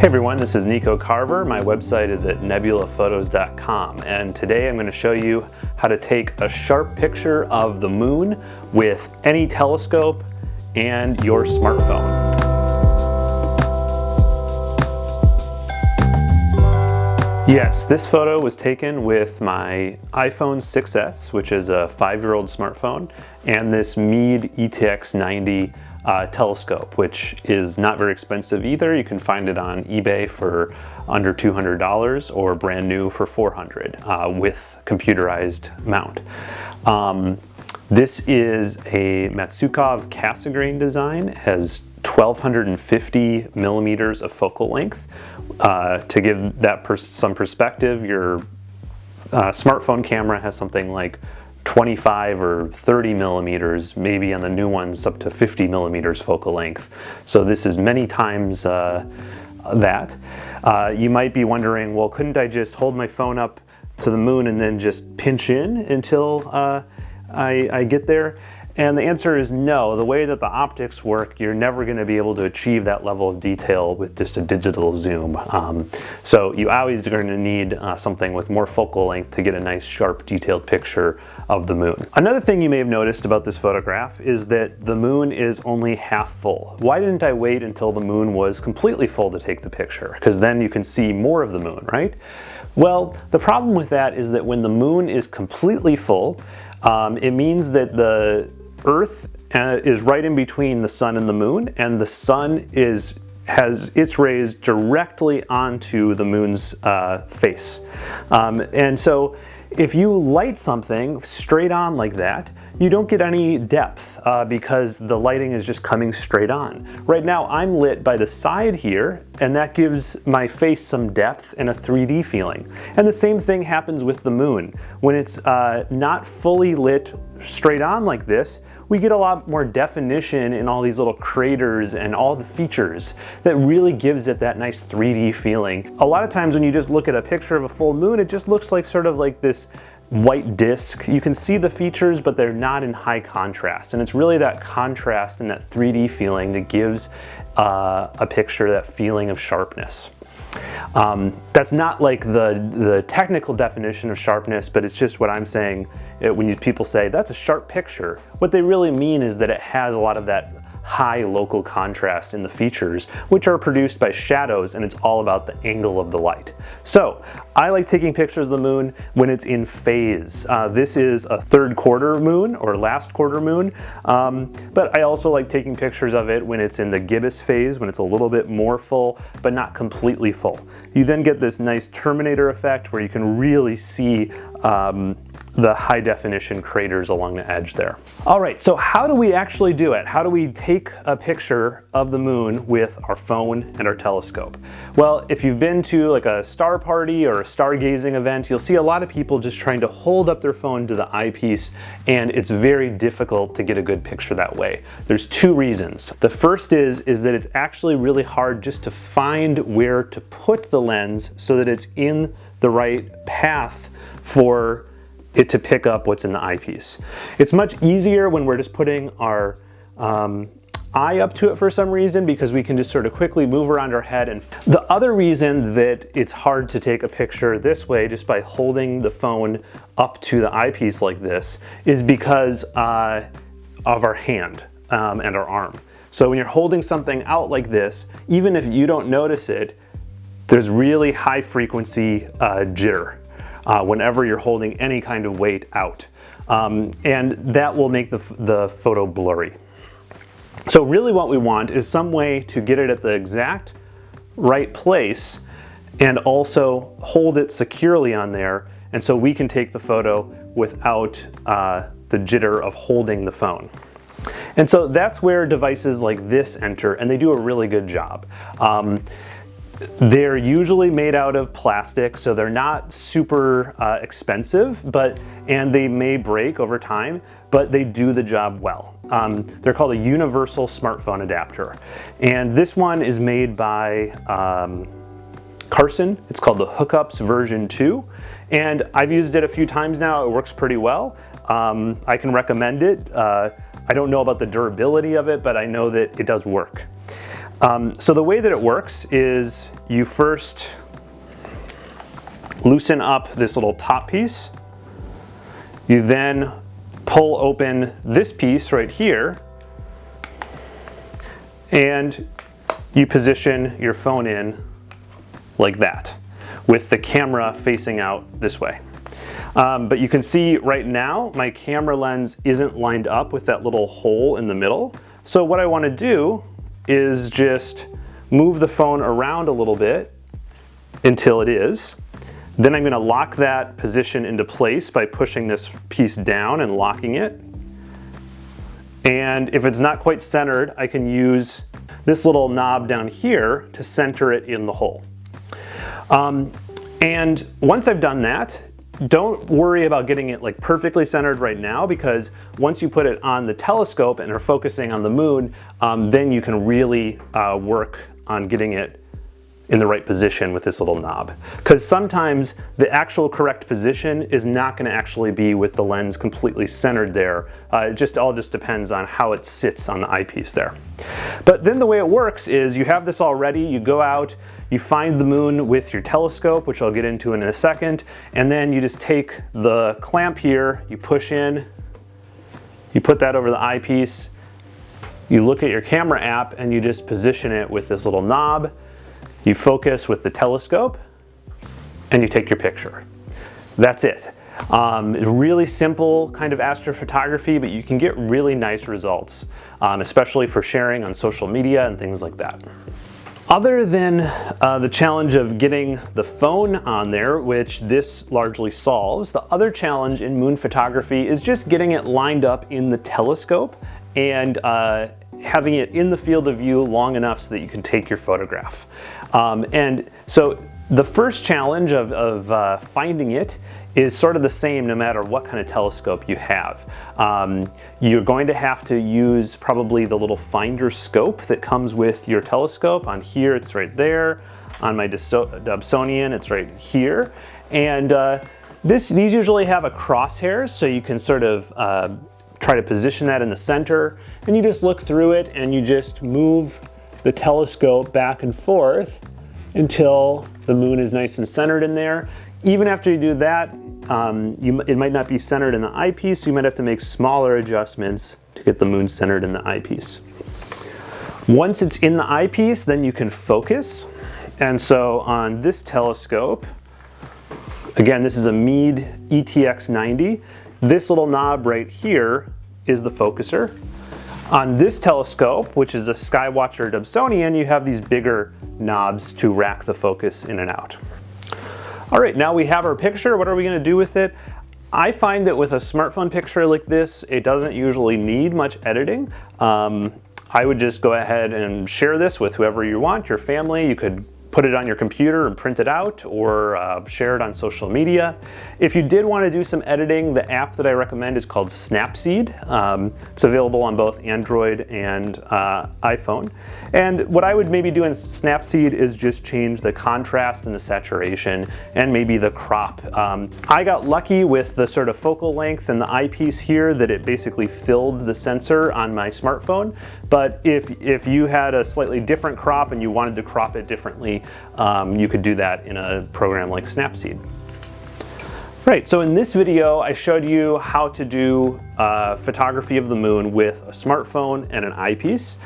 Hey everyone, this is Nico Carver. My website is at nebulaphotos.com and today I'm going to show you how to take a sharp picture of the moon with any telescope and your smartphone. Yes, this photo was taken with my iPhone 6s, which is a five-year-old smartphone, and this Meade ETX 90 uh, telescope, which is not very expensive either. You can find it on eBay for under $200 or brand new for 400 uh, with computerized mount. Um, this is a Maksutov Cassegrain design, has 1250 millimeters of focal length. Uh, to give that pers some perspective, your uh, smartphone camera has something like 25 or 30 millimeters, maybe on the new ones up to 50 millimeters focal length. So this is many times uh, that. Uh, you might be wondering, well, couldn't I just hold my phone up to the moon and then just pinch in until uh, I, I get there? And the answer is no. The way that the optics work, you're never going to be able to achieve that level of detail with just a digital zoom. Um, so you always are going to need uh, something with more focal length to get a nice, sharp, detailed picture of the moon. Another thing you may have noticed about this photograph is that the moon is only half full. Why didn't I wait until the moon was completely full to take the picture? Because then you can see more of the moon, right? Well, the problem with that is that when the moon is completely full, um, it means that the Earth uh, is right in between the sun and the moon, and the sun is has its rays directly onto the moon's uh, face. Um, and so if you light something straight on like that, you don't get any depth uh, because the lighting is just coming straight on. Right now I'm lit by the side here and that gives my face some depth and a 3D feeling. And the same thing happens with the moon. When it's uh, not fully lit straight on like this, we get a lot more definition in all these little craters and all the features that really gives it that nice 3D feeling. A lot of times when you just look at a picture of a full moon, it just looks like sort of like this white disc. You can see the features, but they're not in high contrast. And it's really that contrast and that 3D feeling that gives uh, a picture that feeling of sharpness. Um, that's not like the, the technical definition of sharpness, but it's just what I'm saying it, when you, people say, that's a sharp picture. What they really mean is that it has a lot of that high local contrast in the features, which are produced by shadows and it's all about the angle of the light. So I like taking pictures of the moon when it's in phase. Uh, this is a third quarter moon or last quarter moon, um, but I also like taking pictures of it when it's in the gibbous phase, when it's a little bit more full, but not completely full. You then get this nice terminator effect where you can really see um, the high definition craters along the edge there. All right, so how do we actually do it? How do we take a picture of the moon with our phone and our telescope? Well, if you've been to like a star party or a stargazing event, you'll see a lot of people just trying to hold up their phone to the eyepiece and it's very difficult to get a good picture that way. There's two reasons. The first is, is that it's actually really hard just to find where to put the lens so that it's in the right path for it to pick up what's in the eyepiece. It's much easier when we're just putting our um, eye up to it for some reason because we can just sort of quickly move around our head. And the other reason that it's hard to take a picture this way just by holding the phone up to the eyepiece like this is because uh, of our hand um, and our arm. So when you're holding something out like this, even if you don't notice it, there's really high frequency uh, jitter uh, whenever you're holding any kind of weight out. Um, and that will make the, the photo blurry. So really what we want is some way to get it at the exact right place and also hold it securely on there and so we can take the photo without uh, the jitter of holding the phone. And so that's where devices like this enter and they do a really good job. Um, they're usually made out of plastic, so they're not super uh, expensive, but and they may break over time, but they do the job well. Um, they're called a universal smartphone adapter. And this one is made by um, Carson. It's called the HookUpz version 2. And I've used it a few times now. It works pretty well. Um, I can recommend it. Uh, I don't know about the durability of it, but I know that it does work. Um, so the way that it works is you first loosen up this little top piece. You then pull open this piece right here and you position your phone in like that with the camera facing out this way. Um, but you can see right now my camera lens isn't lined up with that little hole in the middle. So what I want to do is just move the phone around a little bit until it is. Then I'm going to lock that position into place by pushing this piece down and locking it. And if it's not quite centered, I can use this little knob down here to center it in the hole. Um, and once I've done that, don't worry about getting it like perfectly centered right now because once you put it on the telescope and are focusing on the moon, um, then you can really uh, work on getting it in the right position with this little knob. Because sometimes the actual correct position is not gonna actually be with the lens completely centered there. Uh, it just all just depends on how it sits on the eyepiece there. But then the way it works is you have this all ready, you go out, you find the moon with your telescope, which I'll get into in a second, and then you just take the clamp here, you push in, you put that over the eyepiece, you look at your camera app and you just position it with this little knob, you focus with the telescope and you take your picture. That's it. Um, really simple kind of astrophotography, but you can get really nice results, um, especially for sharing on social media and things like that. Other than uh, the challenge of getting the phone on there, which this largely solves, the other challenge in moon photography is just getting it lined up in the telescope and uh, having it in the field of view long enough so that you can take your photograph. Um, and so the first challenge of, of uh, finding it is sort of the same no matter what kind of telescope you have. Um, you're going to have to use probably the little finder scope that comes with your telescope. On here, it's right there. On my Dobsonian, it's right here. And uh, this, these usually have a crosshair so you can sort of uh, try to position that in the center. And you just look through it and you just move the telescope back and forth until the moon is nice and centered in there. Even after you do that, um, you, it might not be centered in the eyepiece, so you might have to make smaller adjustments to get the moon centered in the eyepiece. Once it's in the eyepiece, then you can focus. And so on this telescope, again, this is a Meade ETX90. This little knob right here is the focuser. On this telescope, which is a Skywatcher Dobsonian, you have these bigger knobs to rack the focus in and out. All right, now we have our picture. What are we gonna do with it? I find that with a smartphone picture like this, it doesn't usually need much editing. Um, I would just go ahead and share this with whoever you want, your family. You could put it on your computer and print it out or uh, share it on social media. If you did want to do some editing, the app that I recommend is called Snapseed. Um, it's available on both Android and uh, iPhone. And what I would maybe do in Snapseed is just change the contrast and the saturation and maybe the crop. Um, I got lucky with the sort of focal length and the eyepiece here that it basically filled the sensor on my smartphone. But if, if you had a slightly different crop and you wanted to crop it differently, um, you could do that in a program like Snapseed. Right, so in this video I showed you how to do uh, photography of the moon with a smartphone and an eyepiece.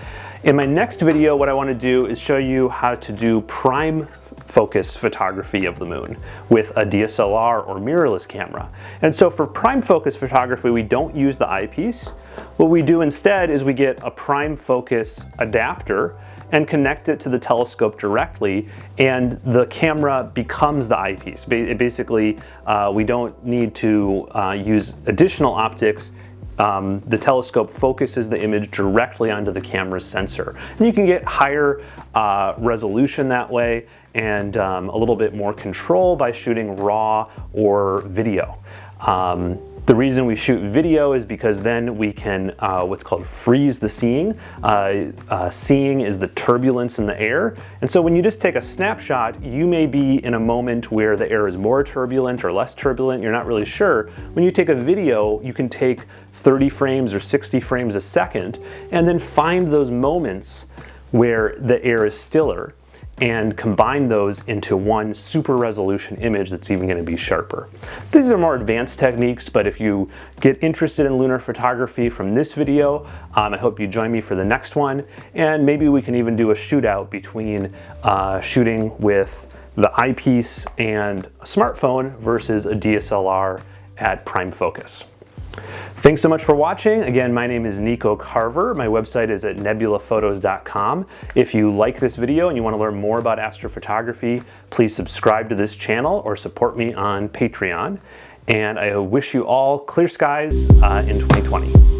In my next video what I want to do is show you how to do prime focus photography of the moon with a DSLR or mirrorless camera. And so for prime focus photography we don't use the eyepiece. What we do instead is we get a prime focus adapter and connect it to the telescope directly and the camera becomes the eyepiece. basically, uh, we don't need to uh, use additional optics um, the telescope focuses the image directly onto the camera's sensor. And you can get higher uh, resolution that way and um, a little bit more control by shooting RAW or video. Um, the reason we shoot video is because then we can uh, what's called freeze the seeing. Uh, uh, seeing is the turbulence in the air. And so when you just take a snapshot, you may be in a moment where the air is more turbulent or less turbulent, you're not really sure. When you take a video, you can take 30 frames or 60 frames a second and then find those moments where the air is stiller and combine those into one super resolution image that's even going to be sharper. These are more advanced techniques, but if you get interested in lunar photography from this video, um, I hope you join me for the next one, and maybe we can even do a shootout between uh, shooting with the eyepiece and a smartphone versus a DSLR at prime focus. Thanks so much for watching. Again, my name is Nico Carver. My website is at nebulaphotos.com. If you like this video and you want to learn more about astrophotography, please subscribe to this channel or support me on Patreon. And I wish you all clear skies uh, in 2020.